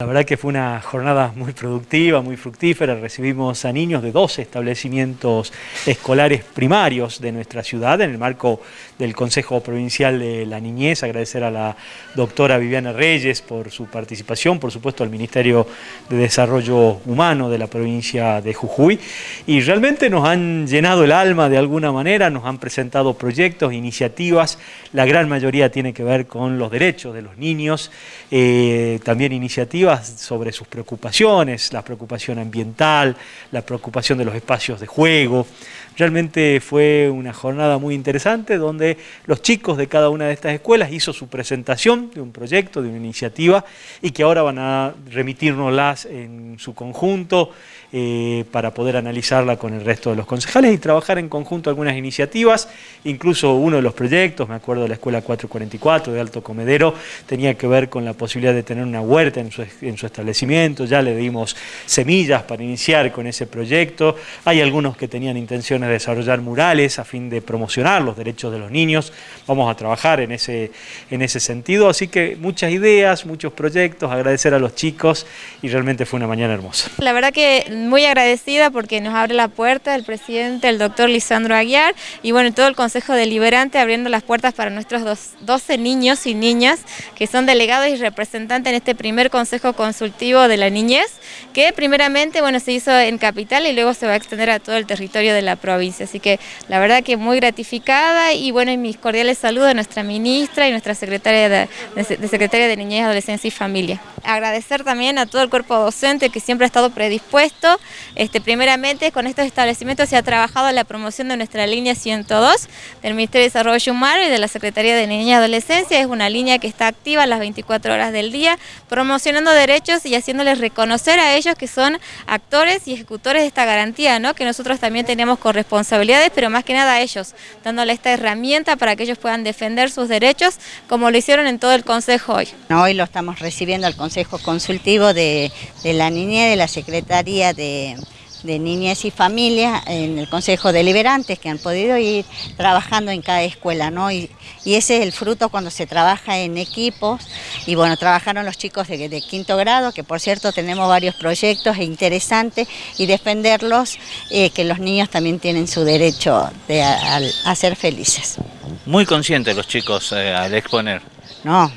La verdad que fue una jornada muy productiva, muy fructífera. Recibimos a niños de dos establecimientos escolares primarios de nuestra ciudad en el marco del Consejo Provincial de la Niñez. Agradecer a la doctora Viviana Reyes por su participación, por supuesto al Ministerio de Desarrollo Humano de la provincia de Jujuy. Y realmente nos han llenado el alma de alguna manera, nos han presentado proyectos, iniciativas. La gran mayoría tiene que ver con los derechos de los niños, eh, también iniciativas sobre sus preocupaciones, la preocupación ambiental, la preocupación de los espacios de juego. Realmente fue una jornada muy interesante donde los chicos de cada una de estas escuelas hizo su presentación de un proyecto, de una iniciativa y que ahora van a remitirnoslas en su conjunto eh, para poder analizarla con el resto de los concejales y trabajar en conjunto algunas iniciativas, incluso uno de los proyectos, me acuerdo de la Escuela 444 de Alto Comedero, tenía que ver con la posibilidad de tener una huerta en su, en su establecimiento, ya le dimos semillas para iniciar con ese proyecto, hay algunos que tenían intenciones de desarrollar murales a fin de promocionar los derechos de los niños, vamos a trabajar en ese, en ese sentido, así que muchas ideas, muchos proyectos, agradecer a los chicos y realmente fue una mañana hermosa. La verdad que muy agradecida porque nos abre la puerta el presidente, el doctor Lisandro Aguiar y bueno, todo el Consejo Deliberante abriendo las puertas para nuestros 12 niños y niñas que son delegados y representantes en este primer Consejo Consultivo de la Niñez, que primeramente bueno se hizo en Capital y luego se va a extender a todo el territorio de la provincia. Así que la verdad que muy gratificada y bueno, mis cordiales saludos a nuestra ministra y nuestra secretaria de, de Secretaria de Niñez, Adolescencia y Familia. Agradecer también a todo el cuerpo docente que siempre ha estado predispuesto. Este, primeramente con estos establecimientos se ha trabajado la promoción de nuestra línea 102 del Ministerio de Desarrollo Humano y de la Secretaría de Niñez y Adolescencia. Es una línea que está activa las 24 horas del día, promocionando derechos y haciéndoles reconocer a ellos que son actores y ejecutores de esta garantía, ¿no? que nosotros también tenemos responsabilidades, pero más que nada a ellos, dándole esta herramienta para que ellos puedan defender sus derechos, como lo hicieron en todo el Consejo hoy. Hoy lo estamos recibiendo al Consejo Consultivo de, de la Niñez, de la Secretaría de de niñez y familia en el Consejo Deliberantes que han podido ir trabajando en cada escuela, ¿no? Y, ese es el fruto cuando se trabaja en equipos y bueno, trabajaron los chicos de, quinto grado, que por cierto tenemos varios proyectos interesantes y defenderlos, eh, que los niños también tienen su derecho de, a, ser felices. Muy conscientes los chicos eh, al exponer. No,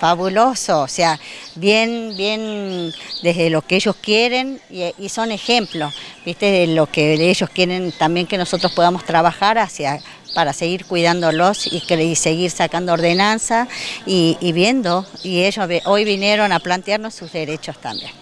fabuloso, o sea, bien, bien desde lo que ellos quieren y, son ejemplos, ¿viste? De lo que ellos quieren también que nosotros podamos trabajar hacia para seguir cuidándolos y, y seguir sacando ordenanza y, y viendo, y ellos hoy vinieron a plantearnos sus derechos también.